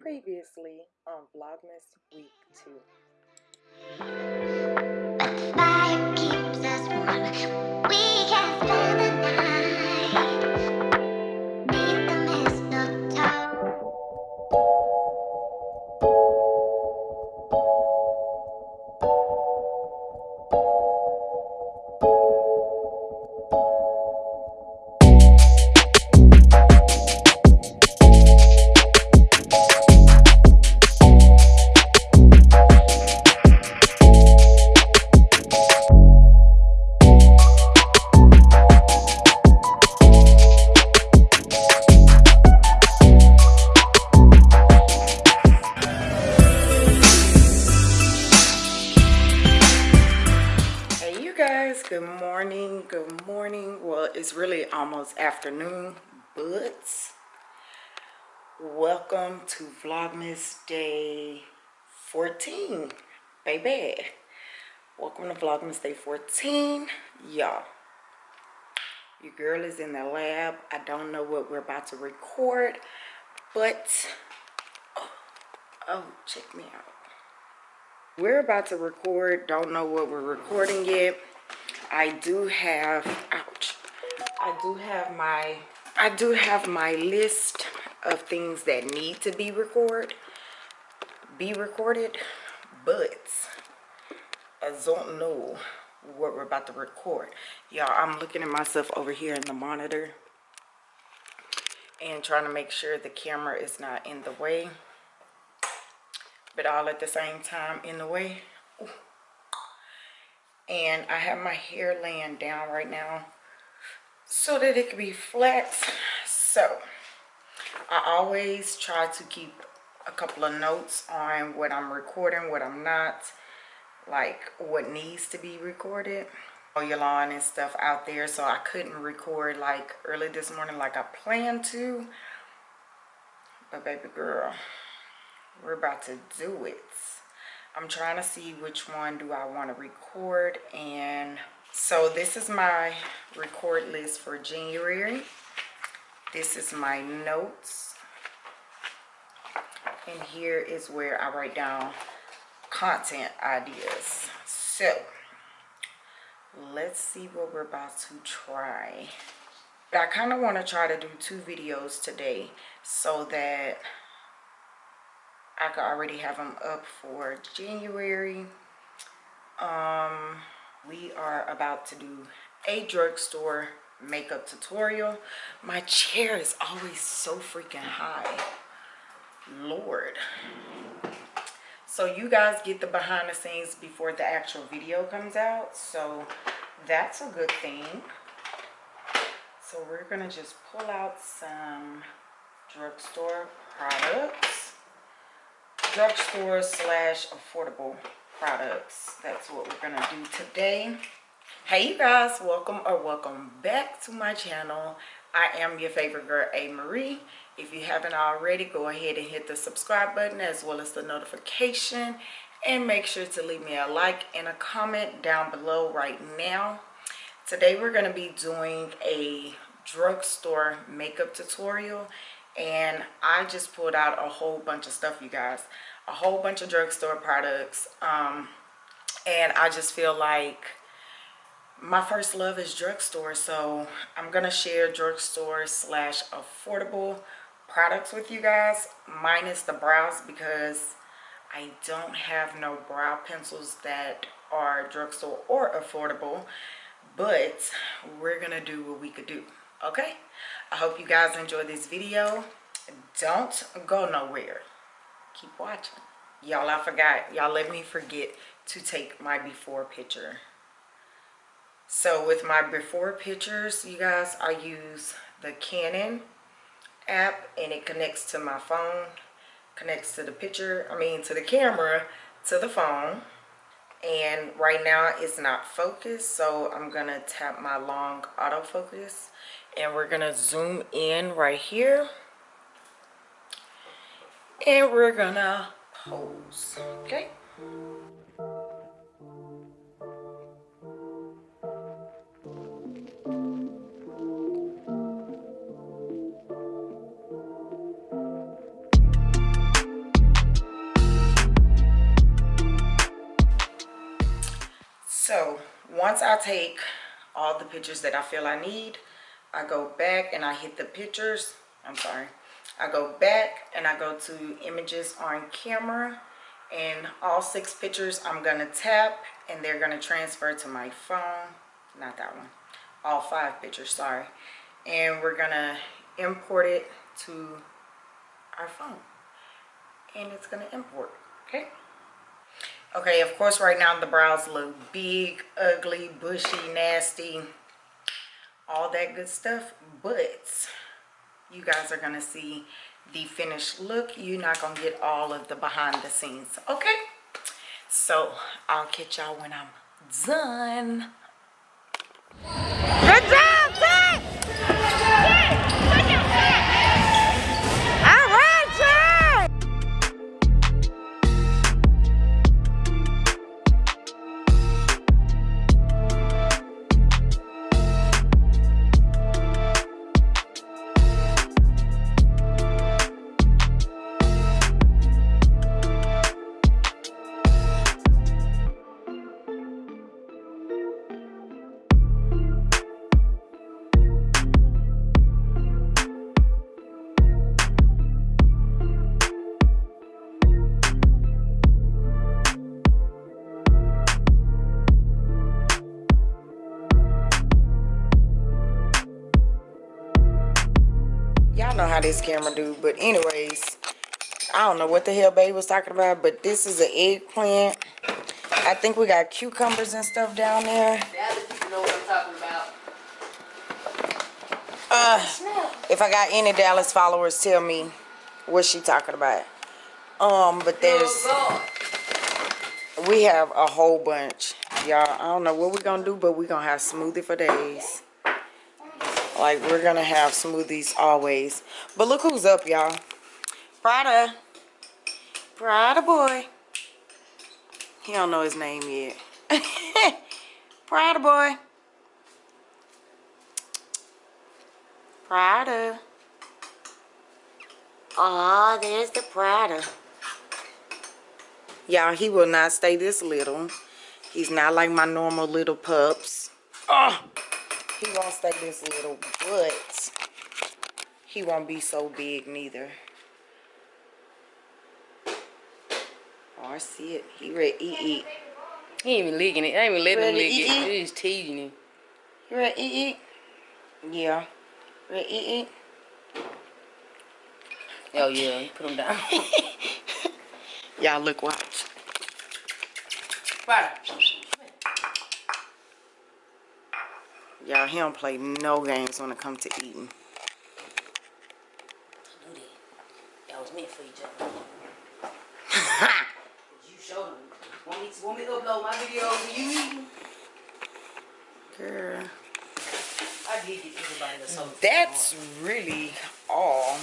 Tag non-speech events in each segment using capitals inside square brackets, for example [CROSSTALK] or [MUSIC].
Previously on Vlogmas Week 2. Good morning. Good morning. Well, it's really almost afternoon, but welcome to Vlogmas Day 14, baby. Welcome to Vlogmas Day 14, y'all. Your girl is in the lab. I don't know what we're about to record, but oh, oh check me out. We're about to record. Don't know what we're recording yet. I do have, ouch. I do have my, I do have my list of things that need to be recorded, be recorded, but I don't know what we're about to record. Y'all, I'm looking at myself over here in the monitor and trying to make sure the camera is not in the way but all at the same time in the way. And I have my hair laying down right now so that it can be flat. So I always try to keep a couple of notes on what I'm recording, what I'm not, like what needs to be recorded. all your lawn and stuff out there. So I couldn't record like early this morning like I planned to. But baby girl, we're about to do it i'm trying to see which one do i want to record and so this is my record list for january. This is my notes. And here is where i write down content ideas. So let's see what we're about to try. I kind of want to try to do two videos today so that I could already have them up for January. Um, we are about to do a drugstore makeup tutorial. My chair is always so freaking high. Lord. So you guys get the behind the scenes before the actual video comes out. So that's a good thing. So we're going to just pull out some drugstore products drugstore slash affordable products. That's what we're gonna do today. Hey you guys welcome or welcome back to my channel. I am your favorite girl a marie if you haven't already go ahead and hit the subscribe button as well as the notification. And make sure to leave me a like and a comment down below right now. Today we're going to be doing a drugstore makeup tutorial and I just pulled out a whole bunch of stuff you guys. A whole bunch of drugstore products um, and I just feel like my first love is drugstore so I'm gonna share drugstore slash affordable products with you guys minus the brows because I don't have no brow pencils that are drugstore or affordable but we're gonna do what we could do okay i hope you guys enjoy this video. Don't go nowhere. Keep watching. Y'all i forgot. Y'all let me forget to take my before picture. So with my before pictures you guys i use the canon app and it connects to my phone connects to the picture i mean to the camera to the phone. And right now it's not focused so i'm gonna tap my long autofocus and we're gonna zoom in right here. And we're gonna pose okay? So once I take all the pictures that I feel I need, I go back and I hit the pictures. I'm sorry. I go back and I go to images on camera and all six pictures I'm gonna tap and they're gonna transfer to my phone. Not that one. All five pictures, sorry. And we're gonna import it to our phone. And it's gonna import, okay? Okay, of course right now the brows look big, ugly, bushy, nasty, all that good stuff. But you guys are gonna see the finished look. You're not gonna get all of the behind the scenes, okay? So I'll catch y'all when I'm done. Know how this camera do, but anyways, I don't know what the hell babe was talking about, but this is an eggplant. I think we got cucumbers and stuff down there. Dallas people know what I'm talking about. Uh, if I got any Dallas followers, tell me what she talking about. Um, but there's we have a whole bunch, y'all. I don't know what we're gonna do, but we're gonna have smoothie for days. Like we're gonna have smoothies always. But look who's up, y'all. Prada. Prada boy. He don't know his name yet. [LAUGHS] Prada boy. Prada. Oh, there's the Prada. Y'all, he will not stay this little. He's not like my normal little pups. Oh, he won't stay this little, but he won't be so big neither. Oh, I see it. He ready to eat, eat. He ain't even licking it. I ain't even letting him lick it. eat? He just teasing him. You ready to eat, eat? Yeah. Ready to eat, eat? Oh yeah, put him down. [LAUGHS] Y'all look, watch. Right. Y'all, he don't play no games when it comes to eating. That. Was meant for each other. [LAUGHS] You showed him. Want me to, want me to upload my videos of you eating? Girl. I did get everybody to something. that's really all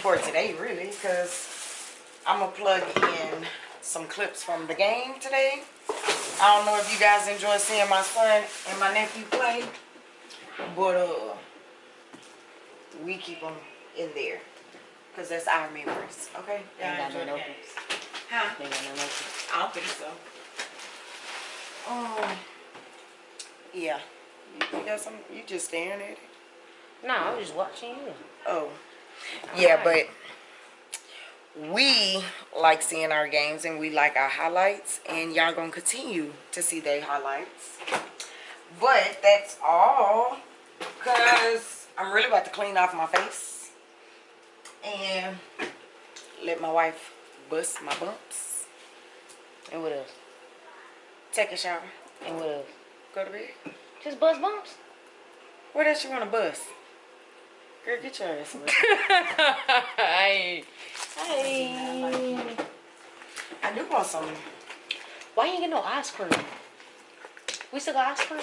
for today really because i'm gonna plug in some clips from the game today i don't know if you guys enjoy seeing my son and my nephew play but uh we keep them in there because that's our memories okay? Ain't got enjoy no notebooks. games. huh? Ain't got no i don't think so. Um yeah. You, you got some you just staring at it? No, I was just watching you. Oh, yeah, but we like seeing our games and we like our highlights, and y'all gonna continue to see their highlights. But that's all, cause I'm really about to clean off my face and let my wife bust my bumps. And what else? Take a shower, And what else? go to bed. Just bust bumps. What else you wanna bust? Girl, get your ass away. Hey. I do want some. Why you ain't get no ice cream? We still got ice cream?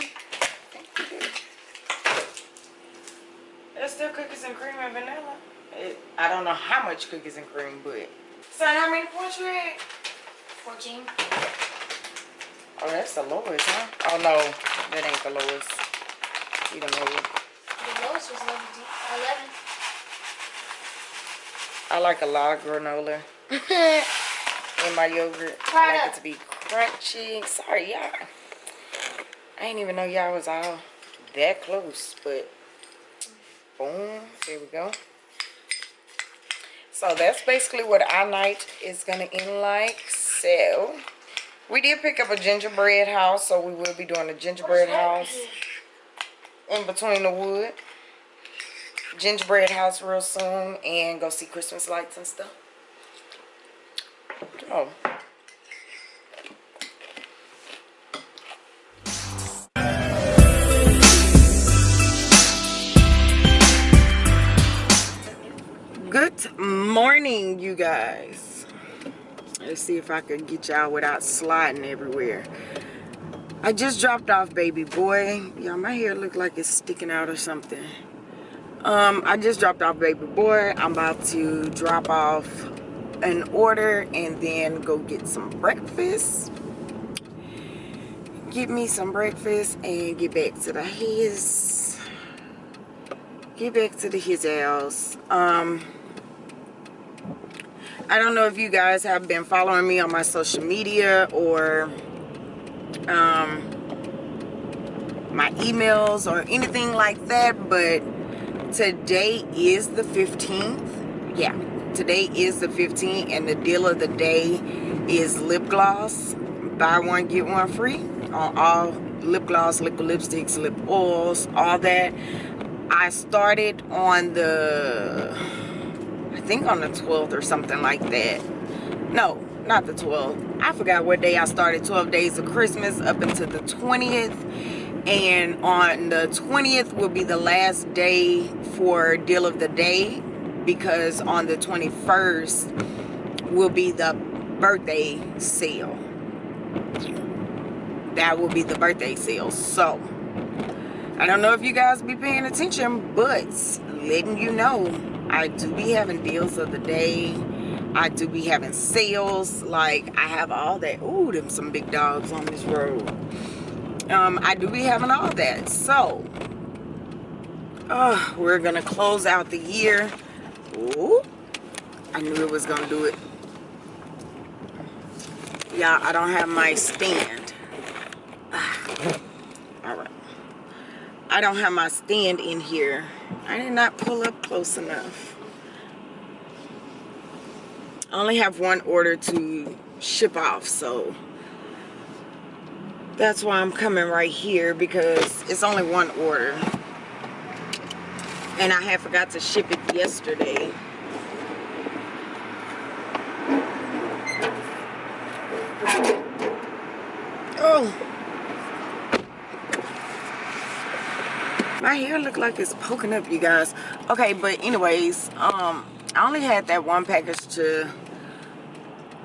There's still cookies and cream and vanilla. It, I don't know how much cookies and cream, but. Son, how many points you had? 14. Oh, that's the lowest, huh? Oh, no. That ain't the lowest. You don't know. The lowest was 11. 11. I like a lot of granola [LAUGHS] in my yogurt. I like it to be crunchy. Sorry, y'all. I didn't even know y'all was all that close, but boom, there we go. So that's basically what our night is gonna end like. So we did pick up a gingerbread house, so we will be doing a gingerbread house in between the wood. Gingerbread house real soon and go see Christmas lights and stuff. Oh. Good morning, you guys. Let's see if I can get y'all without sliding everywhere. I just dropped off baby boy. Yeah, my hair look like it's sticking out or something. Um, I just dropped off baby boy. I'm about to drop off an order and then go get some breakfast. Get me some breakfast and get back to the his. Get back to the his house. Um, I don't know if you guys have been following me on my social media or um, my emails or anything like that, but today is the 15th. Yeah, today is the 15th, and the deal of the day is lip gloss. Buy one, get one free on all lip gloss, liquid lipsticks, lip oils, all that. I started on the I think on the 12th or something like that. No, not the 12th. I forgot what day I started 12 days of Christmas up until the 20th. And on the 20th will be the last day for deal of the day because on the 21st will be the birthday sale. That will be the birthday sale. So, I don't know if you guys be paying attention, but letting you know I do be having deals of the day. I do be having sales. Like, I have all that. Ooh, them some big dogs on this road. Um, I do be having all that. So, uh, we're going to close out the year. Ooh, I knew it was going to do it. Yeah, I don't have my stand. all right. I don't have my stand in here. I did not pull up close enough. I only have one order to ship off, so that's why I'm coming right here because it's only one order. And I had forgot to ship it yesterday. Oh. my hair look like it's poking up you guys okay but anyways um i only had that one package to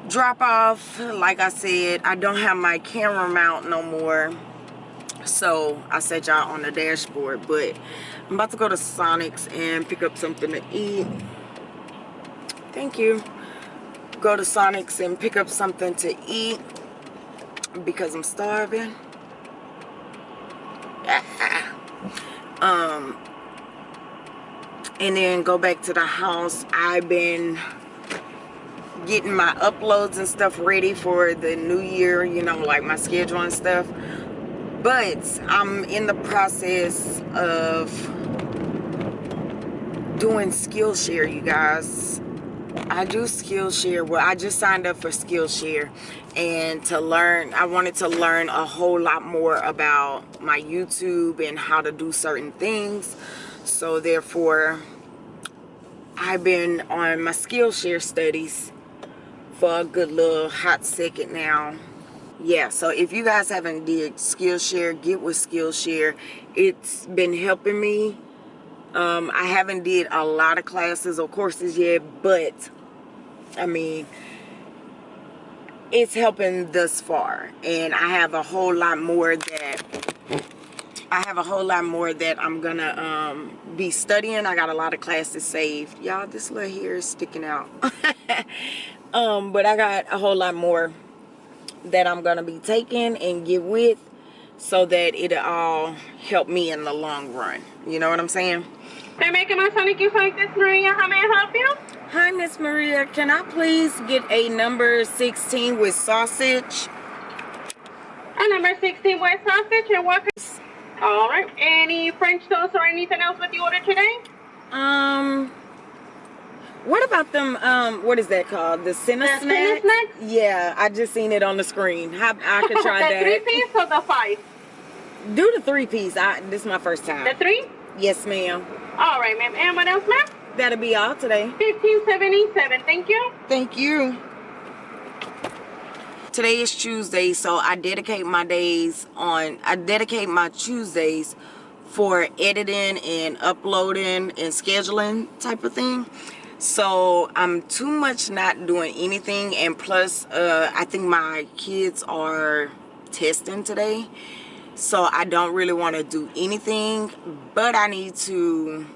drop off. Like i said i don't have my camera mount no more. So i set y'all on the dashboard but i'm about to go to sonics and pick up something to eat. Thank you. Go to sonics and pick up something to eat because i'm starving. Um and then go back to the house. I've been getting my uploads and stuff ready for the new year you know like my schedule and stuff but i'm in the process of doing skillshare you guys I do Skillshare. Well, I just signed up for Skillshare and to learn, I wanted to learn a whole lot more about my YouTube and how to do certain things. So therefore, I've been on my Skillshare studies for a good little hot second now. Yeah, so if you guys haven't did Skillshare, get with Skillshare. It's been helping me um, I haven't did a lot of classes or courses yet, but I mean, it's helping thus far. And I have a whole lot more that I have a whole lot more that I'm gonna um, be studying. I got a lot of classes saved. Y'all, this little hair is sticking out. [LAUGHS] um, but I got a whole lot more that I'm gonna be taking and get with so that it'll all help me in the long run. You know what I'm saying? They're making my Sonic Youth like this, Maria. How may I help you? Hi, Miss Maria. Can I please get a number 16 with sausage? A number 16 with Sausage and what? All right. Any French toast or anything else with the order today? Um, what about them? Um, what is that called? The Cinna The Cinna snacks? Snacks? Yeah, I just seen it on the screen. How I could [LAUGHS] try the three that. piece or the five? Do the three piece. I this is my first time. The three? Yes, ma'am. All right, ma'am. And what else, ma'am? That'll be all today. 1577. Thank you. Thank you. Today is Tuesday, so I dedicate my days on I dedicate my Tuesdays for editing and uploading and scheduling type of thing. So I'm too much not doing anything and plus uh I think my kids are testing today. So I don't really want to do anything, but I need to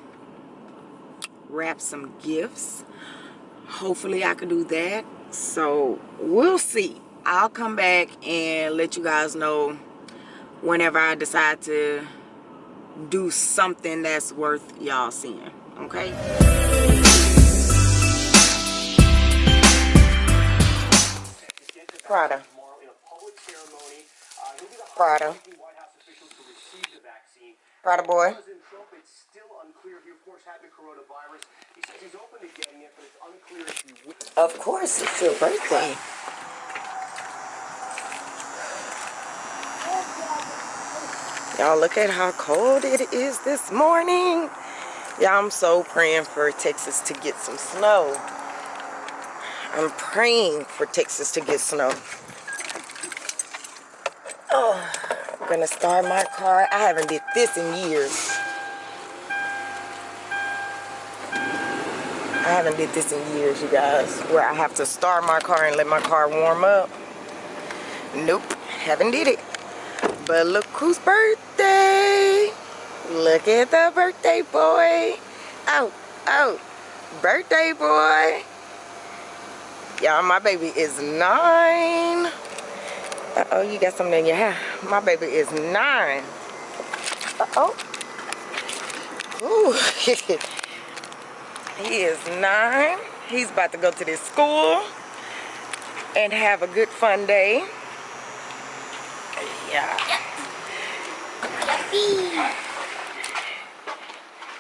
wrap some gifts hopefully I could do that so we'll see I'll come back and let you guys know whenever I decide to do something that's worth y'all seeing okay Prada Prada Prada boy Trump, it's still unclear. He, of course, had the coronavirus. He says he's open to getting it, but it's unclear if he. Of course, it's your birthday. Y'all look at how cold it is this morning. Y'all, I'm so praying for Texas to get some snow. I'm praying for Texas to get snow. Oh, I'm gonna start my car. I haven't did this in years. I haven't did this in years, you guys, where I have to start my car and let my car warm up. Nope, haven't did it. But look whose birthday. Look at the birthday boy. Oh, oh, birthday boy. Y'all, my baby is nine. Uh-oh, you got something in your hair. My baby is nine. Uh-oh. Ooh. [LAUGHS] he is nine. He's about to go to this school and have a good fun day. Yeah.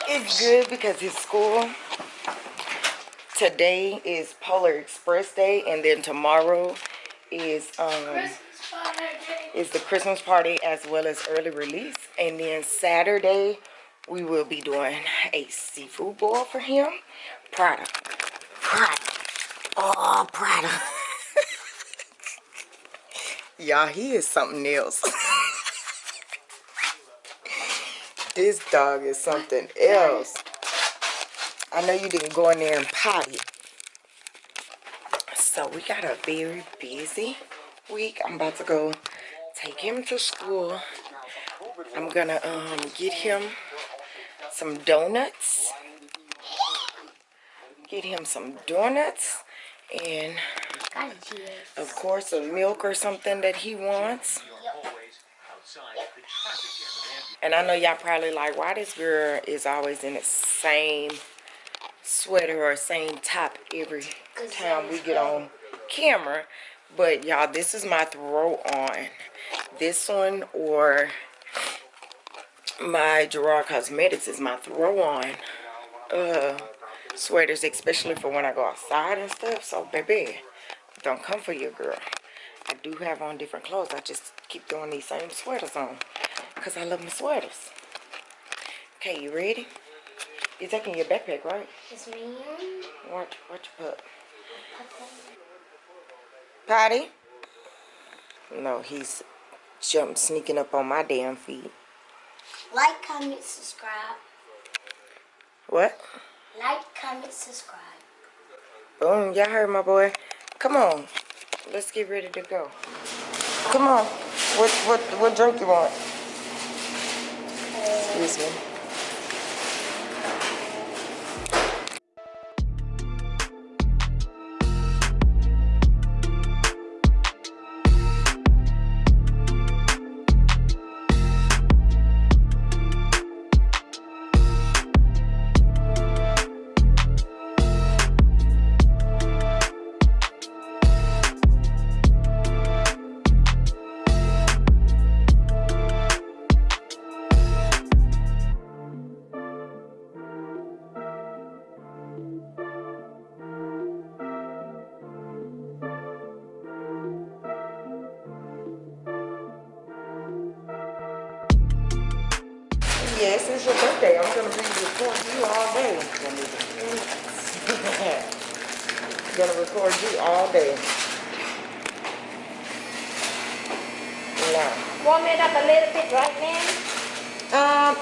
It's good because his school today is Polar Express Day and then tomorrow is um is the Christmas party as well as early release and then Saturday we will be doing a seafood boil for him. Prada. Prada. Oh, Prada. [LAUGHS] Y'all, he is something else. [LAUGHS] this dog is something else. I know you didn't go in there and potty. So we got a very busy week. I'm about to go take him to school. I'm gonna um get him some donuts. Get him some donuts and of course a milk or something that he wants. And I know y'all probably like why this girl is always in the same sweater or same top every time we get on camera. But y'all, this is my throw on. This one or my Gerard Cosmetics is my throw on uh, sweaters, especially for when I go outside and stuff. So, baby, don't come for your girl. I do have on different clothes. I just keep throwing these same sweaters on because I love my sweaters. Okay, you ready? You're taking your backpack, right? It's me. Watch, watch your pup. Patty? No, he's jump sneaking up on my damn feet. Like, comment, subscribe. What? Like, comment, subscribe. Boom, y'all heard my boy. Come on. Let's get ready to go. Come on. What what what drink you want? Uh, Excuse me.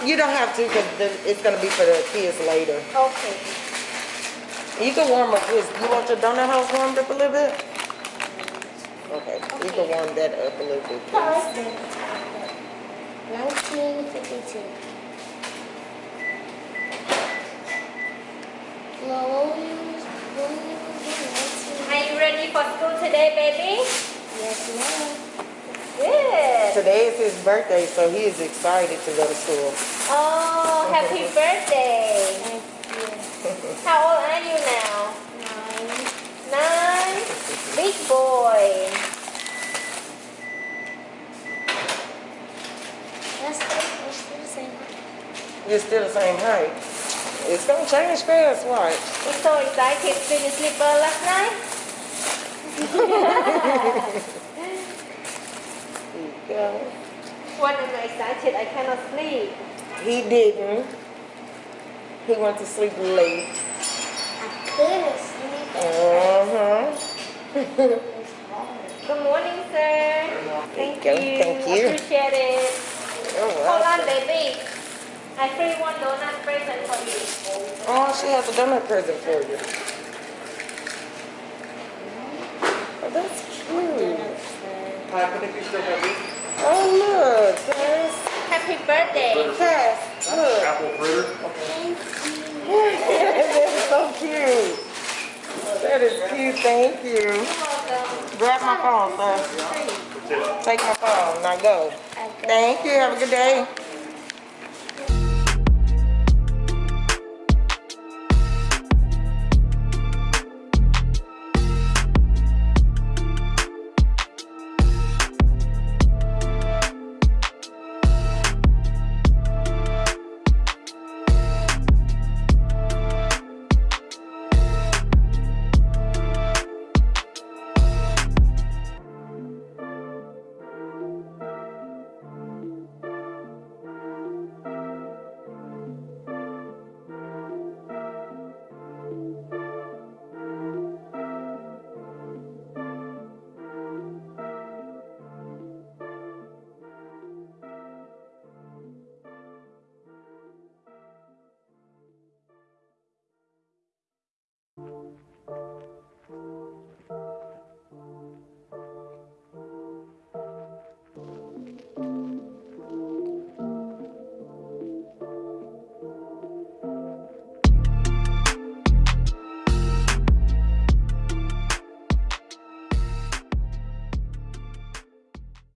Um, you don't have to because it's gonna be for the kids later. Okay. You can warm up this. You want your donut house warmed up a little bit? Okay, you can warm that up a little bit. please. 1952. No, when we was- when we was in 19 Are you ready for school today, baby? Yes, ma'am. Good. Today is his birthday, so he is excited to go to school. Oh, happy [LAUGHS] birthday. Thank you. How old are you now? Nine. Nine. Big boy. That's the, that's the same. You're still the same height. It's gonna change fast, watch. He's so excited. Did you sleep well last night? [LAUGHS] There you go. When I'm excited, I cannot sleep. He didn't. He went to sleep late. I couldn't sleep. Uh-huh. [LAUGHS] Good morning, sir. Thank you. you. Thank you. Appreciate it. Oh, Hold on, baby. I free one donut present for you. Oh, she has a donut present for you. Oh, that's cute. Oh, look, Cass. Happy birthday. Cass, look. Apple fritter. Thank you. [LAUGHS] that is so cute. That is cute, thank you. You're welcome. Grab my phone, sir. Take my phone, now go. I Thank you, have a good day.